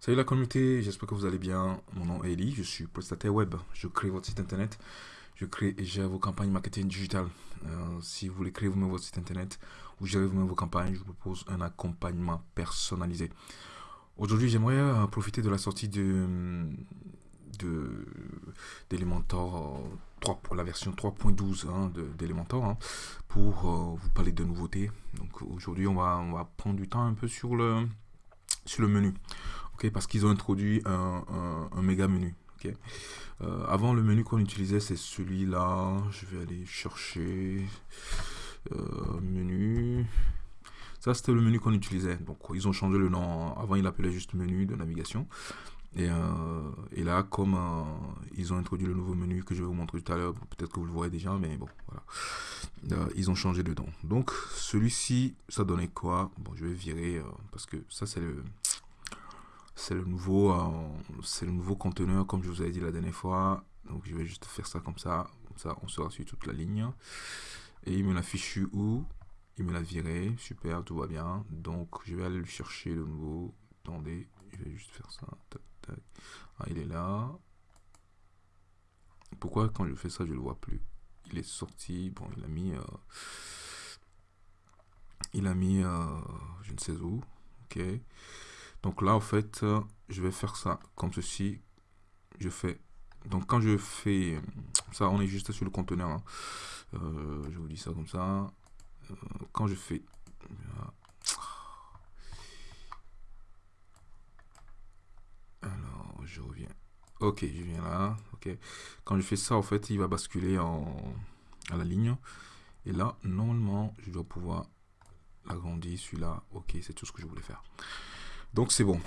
Salut la communauté, j'espère que vous allez bien. Mon nom est Eli, je suis prestataire web. Je crée votre site internet, je crée et gère vos campagnes marketing digital. Euh, si vous voulez créer vous-même votre site internet ou gérer vous-même vos campagnes, je vous propose un accompagnement personnalisé. Aujourd'hui, j'aimerais euh, profiter de la sortie de d'Elementor 3 pour la version 3.12 hein, d'Elementor hein, pour euh, vous parler de nouveautés. Donc aujourd'hui, on va, on va prendre du temps un peu sur le sur le menu. Parce qu'ils ont introduit un, un, méga menu. euh, avant, le menu qu'on utilisait, c'est celui-là. Je vais aller chercher euh, menu. Ça, c'était le menu qu'on utilisait. Donc, ils ont changé le nom. Avant, il appelait juste menu de navigation. Et, euh, et là, comme ils ont introduit le nouveau menu que je vais vous montrer tout à l'heure, peut-être que vous le voyez déjà, mais bon, voilà. ils ont changé dedans. Donc, celui-ci, ça donnait quoi? Bon, je vais virer parce que ça, c'est le c'est le nouveau c'est le nouveau conteneur comme je vous avais dit la dernière fois. Donc je vais juste faire ça comme ça. Comme ça on sera sur toute la ligne. Et il me l'a fichu où? Il me l'a viré. Super tout va bien. Donc je vais aller le chercher de nouveau. Attendez je vais juste faire ça. Ah, il est là. Pourquoi quand je fais ça je le vois plus? Il est sorti. Bon il a mis euh, il a mis euh, je ne sais où. Ok donc là, en fait, euh, je vais faire ça comme ceci. Je fais. Donc quand je fais ça, on est juste sur le conteneur. Hein. Euh, je vous dis ça comme ça. Euh, quand je fais. Alors, je reviens. Ok, je viens là. Ok. Quand je fais ça, en fait, il va basculer en, à la ligne. Et là, normalement, je dois pouvoir agrandir celui-là. Ok, c'est tout ce que je voulais faire. Donc c'est bon.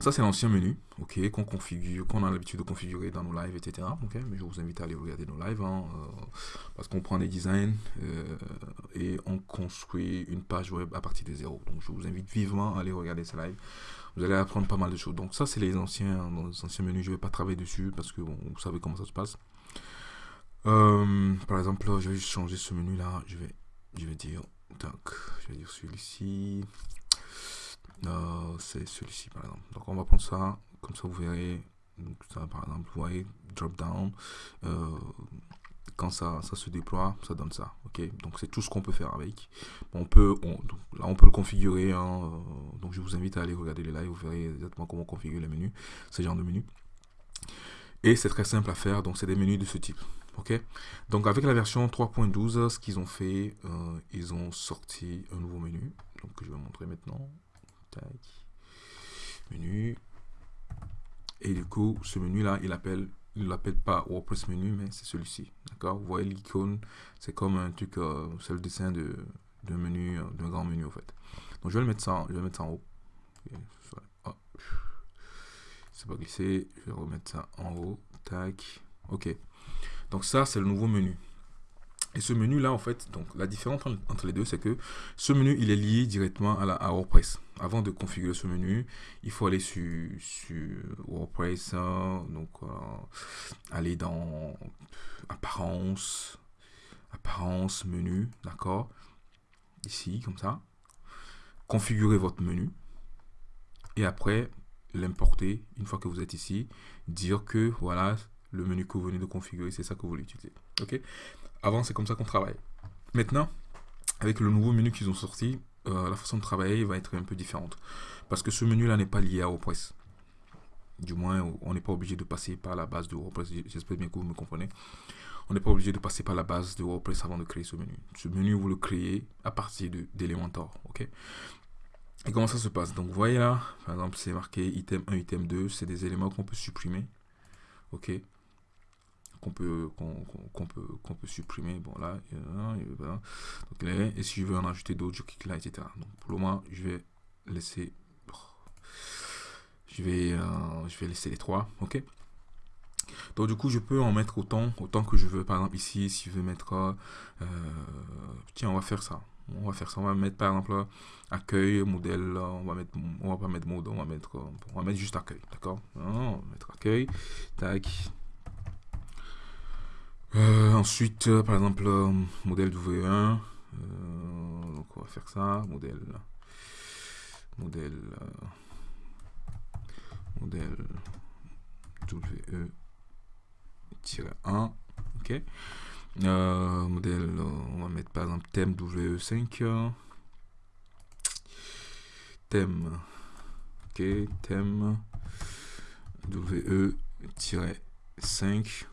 Ça, c'est l'ancien menu, ok, qu'on configure, qu'on a l'habitude de configurer dans nos lives, etc. Mais je vous invite à aller regarder nos lives, hein, euh, parce qu'on prend des designs euh, et on construit une page web à partir de zéro. Donc, je vous invite vivement à aller regarder ces lives. Vous allez apprendre pas mal de choses. Donc, ça, c'est les anciens, les anciens menus. Je vais pas travailler dessus parce que bon, vous savez comment ça se passe. Euh, par exemple, je vais changer ce menu-là. Je vais, je vais dire, je vais dire celui-ci. Euh, c'est celui-ci par exemple. Donc on va prendre ça, comme ça vous verrez. Donc ça par exemple, vous voyez, drop down. Euh, quand ça, ça se déploie, ça donne ça. Ok, donc c'est tout ce qu'on peut faire avec. On peut, là on peut le configurer. Hein, euh, donc je vous invite à aller regarder les lives, vous verrez exactement comment configurer les menus, ce genre de menus. Et c'est très simple à faire, donc c'est des menus de ce type. Ok, donc avec la version 3.12, ce qu'ils ont fait, ils ont sorti un nouveau menu, donc que je vais montrer maintenant. Menu. Et du coup, ce menu-là, il appelle, il l'appelle pas WordPress menu, mais c'est celui-ci. D'accord? Vous voyez l'icône, c'est comme un truc, euh, c'est le dessin de d'un menu, euh, d'un grand menu en fait. Donc je vais le mettre ça, je vais mettre ça en haut. C'est pas glissé, je vais remettre ça en haut. Tac. Ok. Donc ça, c'est le nouveau menu. Et ce menu-là, en fait, donc la différence entre les deux, c'est que ce menu, il est lié directement à, la, WordPress. Avant de configurer ce menu, il faut aller sur, WordPress, hein, donc euh, aller dans apparence, apparence, menu, d'accord? Ici, comme ça. Configurer votre menu. Et après, l'importer une fois que vous êtes ici. Dire que, voilà, le menu que vous venez de configurer, c'est ça que vous voulez utiliser. Ok? Avant, c'est comme ça qu'on travaille. Maintenant, avec le nouveau menu qu'ils ont sorti, euh, la façon de travailler va être un peu différente. Parce que ce menu-là n'est pas lié à WordPress. Du moins, on n'est pas obligé de passer par la base de WordPress. J'espère bien que vous me comprenez. On n'est pas obligé de passer par la base de WordPress avant de créer ce menu. Ce menu, vous le créez à partir d'Elementor. ok? Et comment ça se passe? Donc, vous voyez là, par exemple, c'est marqué item 1, item 2. C'est des éléments qu'on peut supprimer. Ok? Qu'on peut, qu'on peut, peut supprimer. Bon, là, et si je veux en ajouter d'autres, je clique là, etc. Donc, pour le moment, je vais laisser. Je vais, euh, je vais laisser les trois. OK donc du coup, je peux en mettre autant, autant que je veux. Par exemple, ici, si je veux mettre... Euh, tiens, on va faire ça. On va faire ça. On va mettre, par exemple, accueil, modèle. On va mettre... On va pas mettre mode. On va mettre... On va mettre juste accueil. D'accord? On va mettre accueil. Tac. Euh, ensuite, euh, par exemple, euh, modèle W1. donc on va faire ça. Modèle. Modèle. modèle WE-1, ok. Modèle, on va mettre par exemple thème WE5, thème, ok, thème WE-5,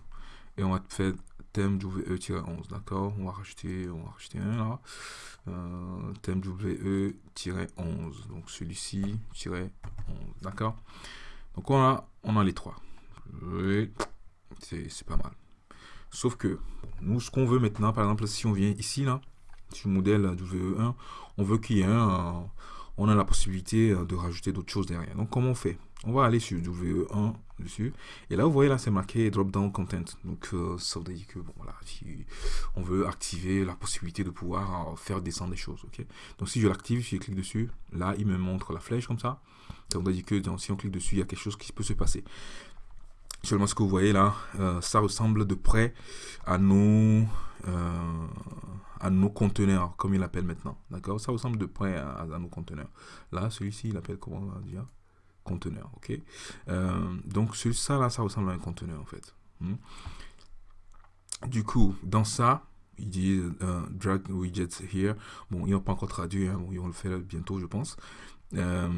et on va faire thème WE-11, d'accord? On va rajouter, on va rajouter un là. Euh, thème WE-11, donc celui-ci, 11, d'accord? Donc on a, on a les trois. C'est pas mal. Sauf que, nous, ce qu'on veut maintenant, par exemple, si on vient ici, là, sur le modèle WE1, on veut qu'il y ait un, on a la possibilité de rajouter d'autres choses derrière. Donc, comment on fait? On va aller sur WE1 dessus. Et là, vous voyez, là, c'est marqué Drop Down Content. Donc, euh, ça veut dire que, bon, voilà, si on veut activer la possibilité de pouvoir euh, faire descendre des choses, ok? Donc, si je l'active, si je clique dessus, là, il me montre la flèche comme ça. Ça veut dire que si on clique dessus, il y a quelque chose qui peut se passer. Seulement, ce que vous voyez là, euh, ça ressemble de près à nos, à nos conteneurs, comme il appelle maintenant. D'accord? Ça ressemble de près à, nos conteneurs. Là, celui-ci, il appelle comment on va dire conteneur, ok? Euh, Donc, ça, là, ça ressemble à un conteneur, en fait. Hmm? Du coup, dans ça, il dit euh, drag widgets here. Bon, ils n'ont pas encore traduit, hein. le faire bientôt, je pense. Euh,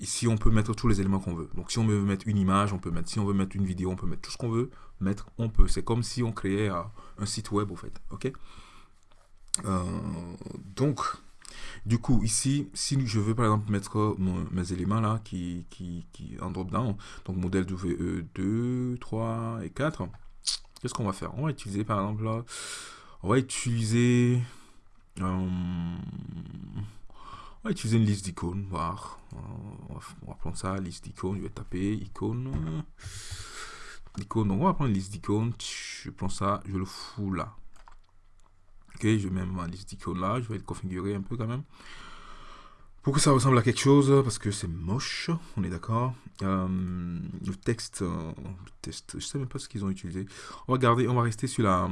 ici, on peut mettre tous les éléments qu'on veut. Donc, si on veut mettre une image, on peut mettre. Si on veut mettre une vidéo, on peut mettre tout ce qu'on veut mettre. On peut. C'est comme si on créait un site web, au fait. Ok? Donc, du coup, ici, si je veux par exemple mettre mes éléments là qui, en drop down, donc modèle WE 2, 3 et 4, qu'est-ce qu'on va faire? On va utiliser par exemple là, on va utiliser, euh, on va utiliser une liste d'icônes, voir, on va, prendre ça, liste d'icônes, je vais taper icône, icône, donc on va prendre une liste d'icônes, je prends ça, je le fous là, Ok, je ma liste d'icônes là, je vais le configurer un peu quand même. Pour que ça ressemble à quelque chose, parce que c'est moche, on est d'accord. Euh, le texte, euh, test, je sais même pas ce qu'ils ont utilisé. On va garder, on va rester sur la,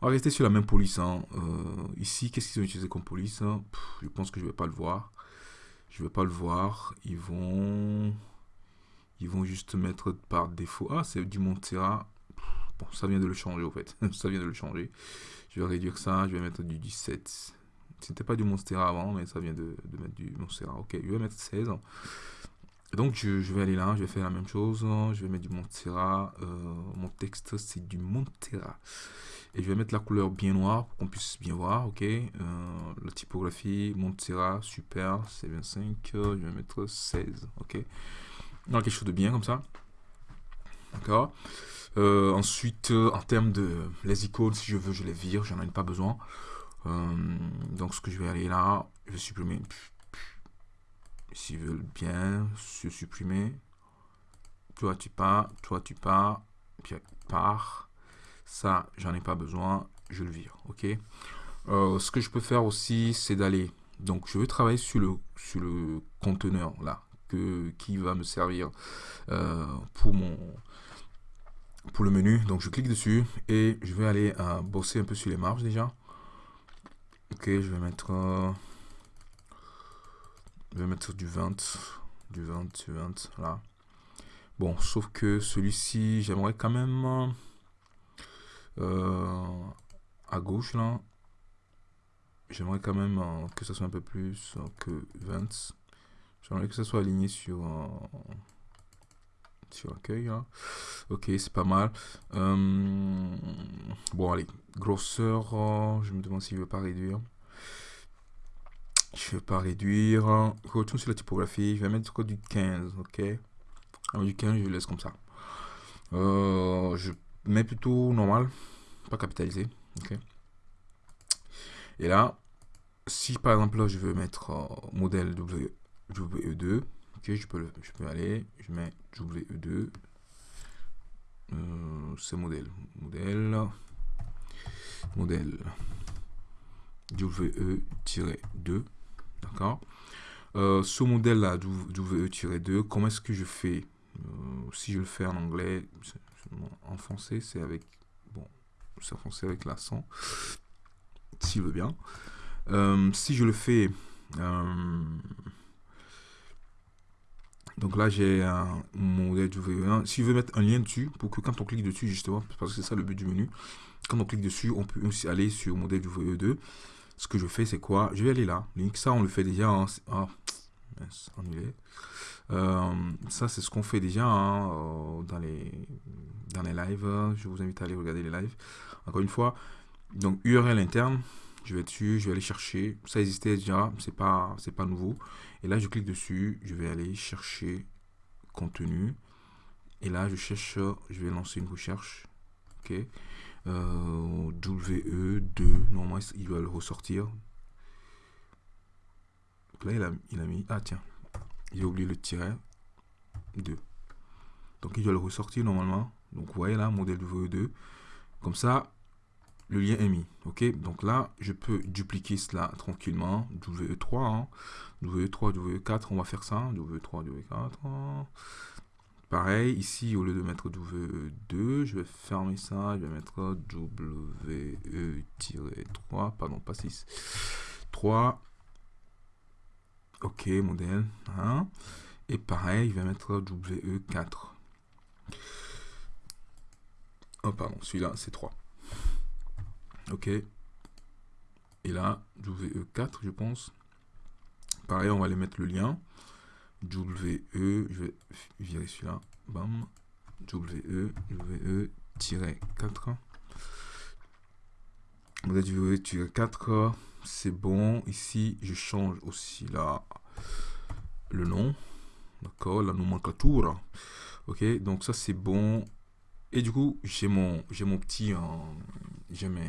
on va rester sur la même police. Hein. Euh, ici, qu'est-ce qu'ils ont utilisé comme police? Je pense que je vais pas le voir. Je vais pas le voir. Ils vont, ils vont juste mettre par défaut. Ah, c'est du Montserrat. Ça vient de le changer au fait. ça vient de le changer. Je vais réduire ça, je vais mettre du 17. C'était pas du Monstera avant, mais ça vient de, mettre du Monstera. Ok, je vais mettre 16. Donc je, vais aller là, je vais faire la même chose. Je vais mettre du Monstera. Euh, mon texte, c'est du Montera. Et je vais mettre la couleur bien noire pour qu'on puisse bien voir. Ok, euh, la typographie Montera, super, c'est 25. Je vais mettre 16. Ok, donc quelque chose de bien comme ça. D'accord? Euh, ensuite, euh, en termes de les icônes, si je veux, je les vire, j'en ai pas besoin. Euh, donc, ce que je vais aller là, je vais supprimer. S'ils veulent bien, je supprimer. Toi, tu pars, toi, tu pars, puis pars. Ça, j'en ai pas besoin, je le vire. Ok? ce que je peux faire aussi, c'est d'aller. Donc, je vais travailler sur le sur le conteneur là que qui va me servir pour mon pour le menu. Donc je clique dessus et je vais aller à bosser un peu sur les marges déjà. Ok, je vais mettre, euh, je vais mettre du 20, du 20, du 20, là. Bon, sauf que celui-ci, j'aimerais quand même euh, à gauche là. J'aimerais quand même euh, que ça soit un peu plus que 20. J'aimerais que ça soit aligné sur sur l'accueil. Hein. Ok, c'est pas mal. Euh, bon, allez, grosseur, euh, je me demande s'il ne veut pas réduire. Je ne veux pas réduire. Retourne sur la typographie, je vais mettre du 15, ok? Du 15, je laisse comme ça. Euh, je mets plutôt normal, pas capitalisé, ok? Et là, si par exemple là, je veux mettre modèle WE2, Ok, je peux, je peux aller, je mets WE2, euh, c'est modèle, modèle, modèle. WE-2, d'accord. Euh, Ce modèle-là, WE-2, comment est-ce que je fais? Euh, Si je le fais en anglais, en français, c'est avec, bon, c'est en français avec l'accent, s'il veut bien. si je le fais Donc là, j'ai modèle du VE1. Si je veux mettre un lien dessus, pour que quand on clique dessus, justement, parce que c'est ça le but du menu, quand on clique dessus, on peut aussi aller sur le modèle du VE2. Ce que je fais, c'est quoi? Je vais aller là. Ça, on le fait déjà. En... Ah, euh, ça, c'est ce qu'on fait déjà hein, euh, dans, les, dans les lives. Je vous invite à aller regarder les lives. Encore une fois, donc URL interne, je vais dessus, je vais aller chercher. Ça existait déjà, c'est pas, c'est pas nouveau. Et là, je clique dessus, je vais aller chercher contenu. Et là, je cherche, je vais lancer une recherche. Ok. Euh, WE2, normalement, il va le ressortir. là, il a, il a mis, ah tiens, j'ai oublié le tiret 2. Donc, il doit le ressortir normalement. Donc, vous voyez là, modèle WE2. Comme ça, le lien est mis. Ok, donc là, je peux dupliquer cela tranquillement. WE3, hein. WE3, WE4, on va faire ça. WE3, WE4. Pareil, ici, au lieu de mettre WE2, je vais fermer ça. Je vais mettre WE-3, pardon, pas 6. 3. Ok, modèle. Hein. Et pareil, je vais mettre WE4. Oh, pardon, celui-là, c'est 3. Ok. Et là, WE4, je pense. Pareil, on va aller mettre le lien. WE, je vais virer celui-là. Bam. WE, WE-4. On a du WE-4. C'est bon. Ici, je change aussi là le nom. D'accord, la nomenclature. Ok, donc ça c'est bon. Et du coup, j'ai mon, j'ai mon petit, euh, j'ai mes,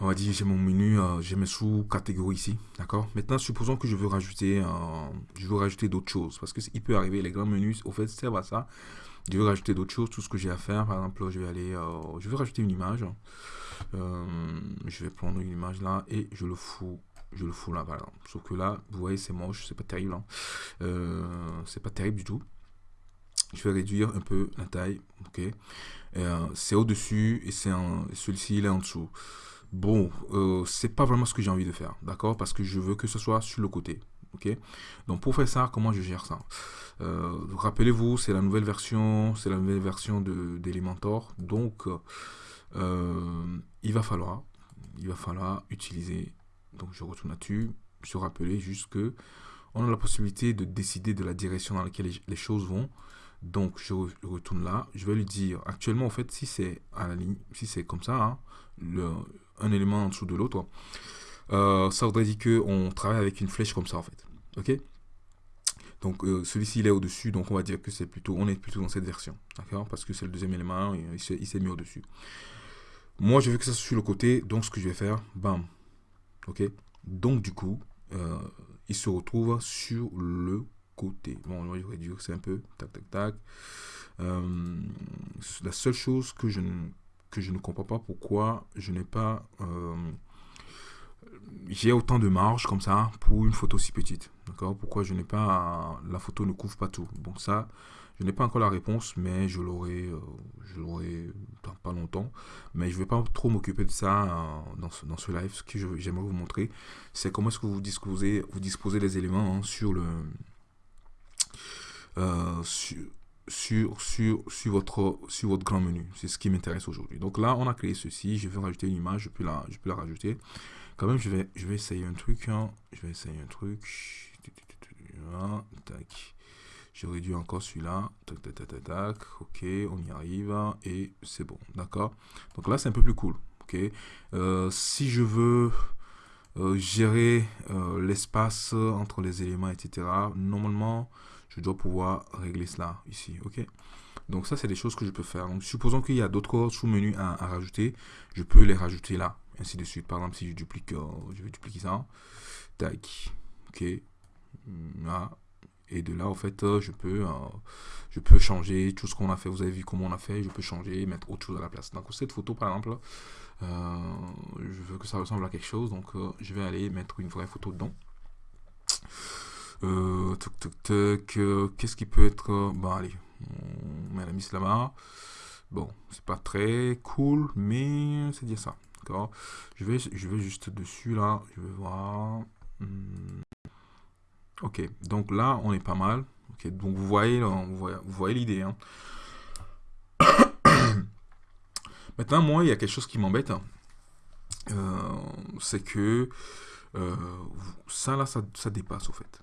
on va dire, j'ai mon menu, euh, j'ai mes sous-catégories ici, d'accord? Maintenant, supposons que je veux rajouter, euh, je veux rajouter d'autres choses, parce que il peut arriver, les grands menus, au fait, servent à ça. Je veux rajouter d'autres choses, tout ce que j'ai à faire, par exemple, je vais aller, je veux rajouter une image. je vais prendre une image là et je le fous je le fous là, par exemple. Sauf que là, vous voyez, c'est moche, c'est pas terrible. Hein. c'est pas terrible du tout je vais réduire un peu la taille, ok? Euh, c'est au-dessus et c'est celui-ci il est en dessous. Bon, euh, c'est pas vraiment ce que j'ai envie de faire, d'accord? Parce que je veux que ce soit sur le côté, ok? Donc pour faire ça, comment je gère ça? Euh, Rappelez-vous, c'est la nouvelle version, c'est la nouvelle version d'Elementor, donc il va falloir, il va falloir utiliser. Donc je retourne là-dessus, se rappeler juste que on a la possibilité de décider de la direction dans laquelle les choses vont. Donc, je retourne là. Je vais lui dire, actuellement, en fait, si c'est à la ligne, si c'est comme ça, hein, un élément en dessous de l'autre, euh, ça voudrait dire qu'on travaille avec une flèche comme ça, en fait. OK? Donc euh, celui-ci il est au-dessus, donc on va dire que c'est plutôt, on est plutôt dans cette version, d'accord? Parce que c'est le deuxième élément, il s'est mis au-dessus. Moi je veux que ça soit sur le côté, donc ce que je vais faire, bam, ok? Donc du coup, euh, il se retrouve sur le côté. Bon, on va réduire c'est un peu. Tac, tac, tac. Euh, la seule chose que je, ne, que je ne comprends pas pourquoi je n'ai pas... Euh, j'ai autant de marge comme ça pour une photo si petite. D'accord? Pourquoi je n'ai pas... La photo ne couvre pas tout? Bon, ça, je n'ai pas encore la réponse, mais je l'aurai euh, je l'aurai dans pas longtemps. Mais je ne vais pas trop m'occuper de ça dans, ce, dans ce live. Ce que j'aimerais vous montrer, c'est comment est-ce que vous disposez, vous disposez les éléments hein, sur le euh, sur, sur, sur, sur, votre, sur votre grand menu. C'est ce qui m'intéresse aujourd'hui. Donc là, on a créé ceci. Je vais rajouter une image. Je peux la, je peux la rajouter. Quand même, je vais, je vais essayer un truc. Hein. Je vais essayer un truc. Tac. Je réduis encore celui-là. Tac, tac, tac, tac, Ok, on y arrive. Et c'est bon. D'accord? Donc là, c'est un peu plus cool. Ok? Euh, si je veux euh, gérer l'espace entre les éléments, etc. Normalement, je dois pouvoir régler cela ici, ok? Donc ça, c'est des choses que je peux faire. Donc supposons qu'il y a d'autres sous-menus à, rajouter, je peux les rajouter là, ainsi de suite. Par exemple, si je duplique, euh, je vais dupliquer ça, tac, ok, là, et de là, en fait, euh, je peux, euh, je peux changer tout ce qu'on a fait. Vous avez vu comment on a fait, je peux changer, mettre autre chose à la place. Donc cette photo, par exemple, je veux que ça ressemble à quelque chose, donc je vais aller mettre une vraie photo dedans. Euh, euh, qu'est-ce qui peut être... Euh, bon, allez, on met la mise là-bas. Bon, c'est pas très cool, mais c'est dire ça. D'accord je vais, je vais juste dessus, là. Je vais voir... Hmm. Ok, donc là, on est pas mal. Ok, donc vous voyez, vous voyez, l'idée. Hein. Maintenant, moi, il y a quelque chose qui m'embête. Euh, c'est que ça, là, ça, ça, dépasse, au fait.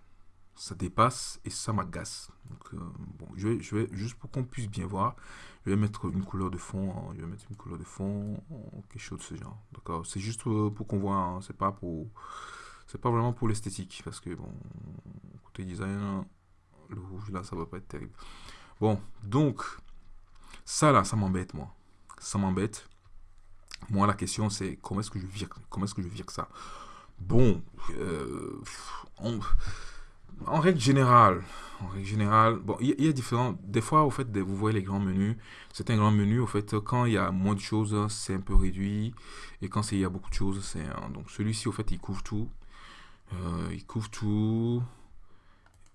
Ça dépasse et ça m'agace. Donc, euh, bon, je vais, je vais, juste pour qu'on puisse bien voir, je vais mettre une couleur de fond. Hein. je vais mettre une couleur de fond, quelque chose de ce genre. D'accord? C'est juste pour qu'on voit, hein. c'est pas pour c'est pas vraiment pour l'esthétique, parce que, bon, côté design, le rouge, là, ça va pas être terrible. Bon, donc, ça, là, ça m'embête, moi. Ça m'embête. Moi, la question, c'est comment est-ce que je vire, comment est-ce que je vire ça? Bon, euh, en règle générale, en règle générale, bon, il y, a différents. Des fois, au fait, vous voyez les grands menus. C'est un grand menu. Au fait, quand il y a moins de choses, c'est un peu réduit. Et quand il y a beaucoup de choses, c'est donc celui-ci, au fait, il couvre tout. Euh, il couvre tout.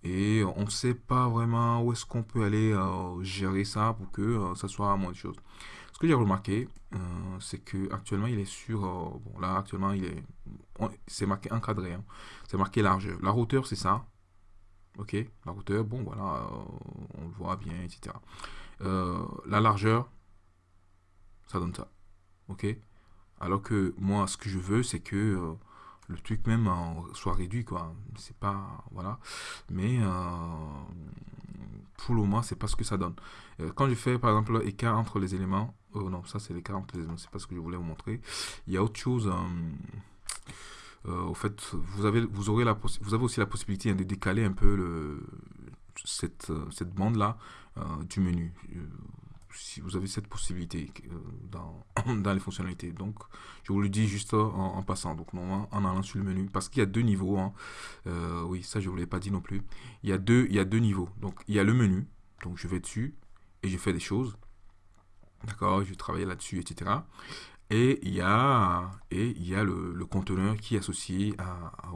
Et on ne sait pas vraiment où est-ce qu'on peut aller euh, gérer ça pour que euh, ça soit moins de choses. Ce que j'ai remarqué, c'est que actuellement il est sur. bon, là, actuellement, il est. C'est marqué encadré. Hein. C'est marqué largeur. La hauteur, c'est ça. Ok La hauteur, bon, voilà, on le voit bien, etc. la largeur, ça donne ça. Ok? Alors que moi, ce que je veux, c'est que le truc même soit réduit quoi c'est pas voilà mais euh, pour le moment c'est pas ce que ça donne euh, quand je fais par exemple l'écart entre les éléments oh non ça c'est l'écart entre les éléments c'est pas ce que je voulais vous montrer il y a autre chose euh, au fait vous avez vous aurez la vous avez aussi la possibilité de décaler un peu le cette, cette bande là du menu si vous avez cette possibilité euh, dans, dans les fonctionnalités. Donc, je vous le dis juste en, passant. Donc, normalement, en allant sur le menu, parce qu'il y a deux niveaux. Hein. Euh, oui, ça, je ne vous l'ai pas dit non plus. Il y, a deux, il y a deux niveaux. Donc, il y a le menu. Donc, je vais dessus et je fais des choses. D'accord Je vais travailler là-dessus, etc. Et il y a, et il y a le, conteneur qui est associé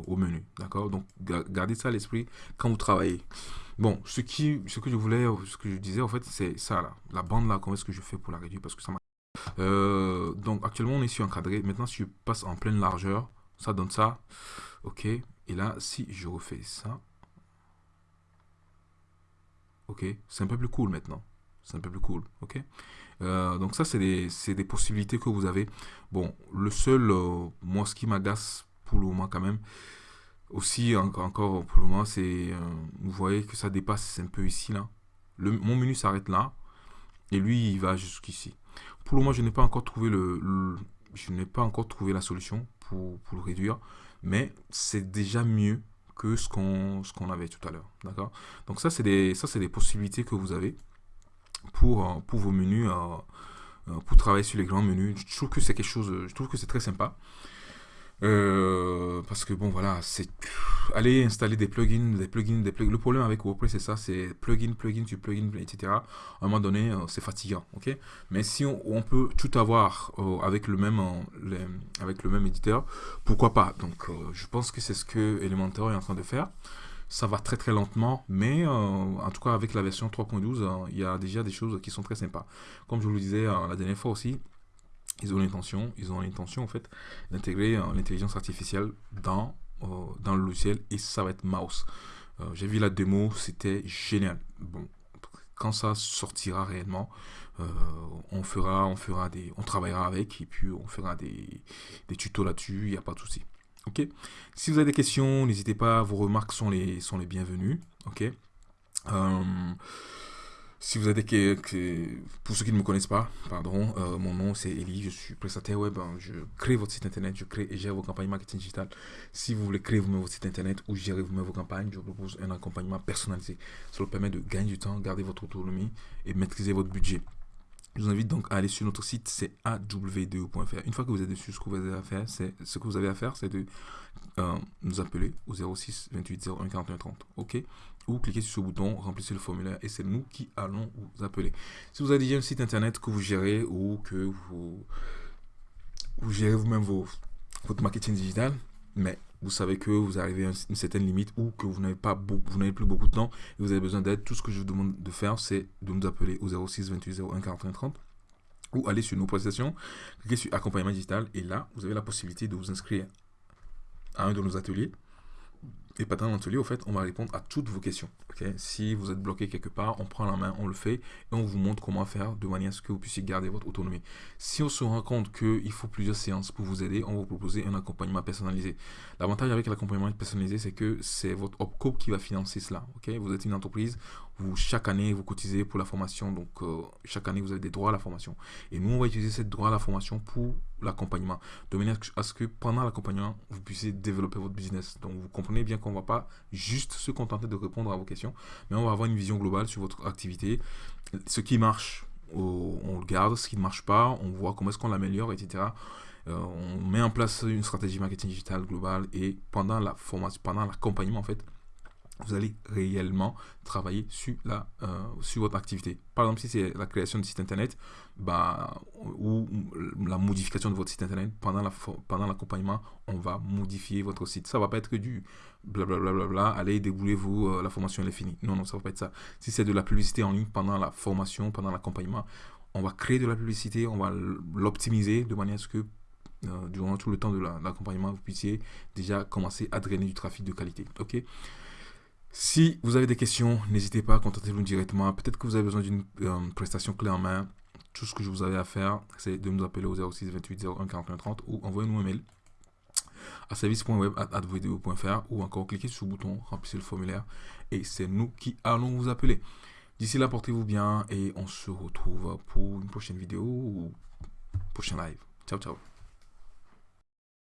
au menu. D'accord? Donc, gardez ça à l'esprit quand vous travaillez. Bon, ce, qui, ce que je voulais, ce que je disais, en fait, c'est ça, là. La bande, là, comment est-ce que je fais pour la réduire? Parce que ça m'a... Euh, donc, actuellement, on est sur encadré. Maintenant, si je passe en pleine largeur, ça donne ça. OK. Et là, si je refais ça... OK. C'est un peu plus cool maintenant. C'est un peu plus cool. OK. Euh, donc ça, c'est des, des, possibilités que vous avez. Bon, le seul, euh, moi, ce qui m'agace pour le moment quand même, aussi, encore pour le moment, c'est, euh, vous voyez que ça dépasse un peu ici, là. Le, mon menu s'arrête là, et lui, il va jusqu'ici. Pour le moment, je n'ai pas encore trouvé le, je n'ai pas encore trouvé la solution pour, pour le réduire, mais c'est déjà mieux que ce qu'on avait tout à l'heure, d'accord? Donc ça, c'est des, ça, c'est des possibilités que vous avez pour, euh, pour vos menus, euh, pour travailler sur les grands menus. Je trouve que c'est quelque chose, je trouve que c'est très sympa. Euh, parce que bon voilà, c'est aller installer des plugins, des plugins, des plugins. Le problème avec WordPress c'est ça, c'est plugin, plugin, tu plugin, etc. À un moment donné, euh, c'est fatigant, ok? Mais si on, peut tout avoir euh, avec le même, avec le même éditeur, pourquoi pas? Donc, je pense que c'est ce que Elementor est en train de faire. Ça va très très lentement, mais en tout cas avec la version 3.12, il y a déjà des choses qui sont très sympas. Comme je vous le disais la dernière fois aussi, ils ont l'intention, ils ont l'intention en fait d'intégrer euh, l'intelligence artificielle dans, euh, dans le logiciel et ça va être mouse. Euh, j'ai vu la démo, c'était génial. Bon, quand ça sortira réellement, on fera, on fera des, on travaillera avec et puis on fera des, des tutos là-dessus. Il n'y a pas de souci. Ok. Si vous avez des questions, n'hésitez pas. Vos remarques sont les, sont les bienvenues. Ok. Si vous pour ceux qui ne me connaissent pas, pardon, euh, mon nom c'est Eli, je suis prestataire web, hein. je crée votre site internet, je crée et gère vos campagnes marketing digital. Si vous voulez créer vous-même votre site internet ou gérer vous-même vos campagnes, je vous propose un accompagnement personnalisé. Cela permet de gagner du temps, garder votre autonomie et maîtriser votre budget. Je vous invite donc à aller sur notre site, c'est aw2.fr. Une fois que vous êtes dessus, ce que vous avez à faire, c'est ce que vous avez à faire, c'est de euh, nous appeler au 06 28 01 41 30. OK? Ou cliquez sur ce bouton, remplissez le formulaire et c'est nous qui allons vous appeler. Si vous avez déjà un site internet que vous gérez ou que vous, vous gérez vous-même votre marketing digital, mais vous savez que vous arrivez à une certaine limite ou que vous n'avez pas vous n'avez plus beaucoup de temps et vous avez besoin d'aide, tout ce que je vous demande de faire, c'est de nous appeler au 06 28 01 41 30 ou aller sur nos prestations, cliquez sur accompagnement digital et là, vous avez la possibilité de vous inscrire à un de nos ateliers Et pendant l'atelier, au fait, on va répondre à toutes vos questions. si vous êtes bloqué quelque part, on prend la main, on le fait et on vous montre comment faire de manière à ce que vous puissiez garder votre autonomie. Si on se rend compte qu'il faut plusieurs séances pour vous aider, on va vous proposer un accompagnement personnalisé. L'avantage avec l'accompagnement personnalisé, c'est que c'est votre OPCO qui va financer cela. Vous êtes une entreprise, vous, chaque année, vous cotisez pour la formation. Donc, euh, chaque année, vous avez des droits à la formation. Et nous, on va utiliser ces droits à la formation pour l'accompagnement. De manière à ce que pendant l'accompagnement, vous puissiez développer votre business. Donc, vous comprenez bien qu'on ne va pas juste se contenter de répondre à vos questions, mais on va avoir une vision globale sur votre activité. Ce qui marche, on le garde. Ce qui ne marche pas, on voit comment est-ce qu'on l'améliore, etc. Euh, on met en place une stratégie marketing digital globale et pendant la formation, pendant l'accompagnement, en fait, vous allez réellement travailler sur, la, euh, sur votre activité. Par exemple, si c'est la création de site internet bah, ou la modification de votre site internet, pendant l'accompagnement, la, pendant on va modifier votre site. Ça ne va pas être que du blablabla, bla, bla, bla, allez, déboulez-vous, euh, la formation elle est finie. Non, non, ça ne va pas être ça. Si c'est de la publicité en ligne pendant la formation, pendant l'accompagnement, on va créer de la publicité, on va l'optimiser de manière à ce que euh, durant tout le temps de l'accompagnement, vous puissiez déjà commencer à drainer du trafic de qualité. Ok? Si vous avez des questions, n'hésitez pas à contacter nous directement. Peut-être que vous avez besoin d'une euh, prestation clé en main. Tout ce que je vous avais à faire, c'est de nous appeler au 06 28 01 41 30 ou envoyez-nous un mail à service.web.advideo.fr ou encore cliquez sur le bouton, remplissez le formulaire et c'est nous qui allons vous appeler. D'ici là, portez-vous bien et on se retrouve pour une prochaine vidéo ou prochain live. Ciao, ciao.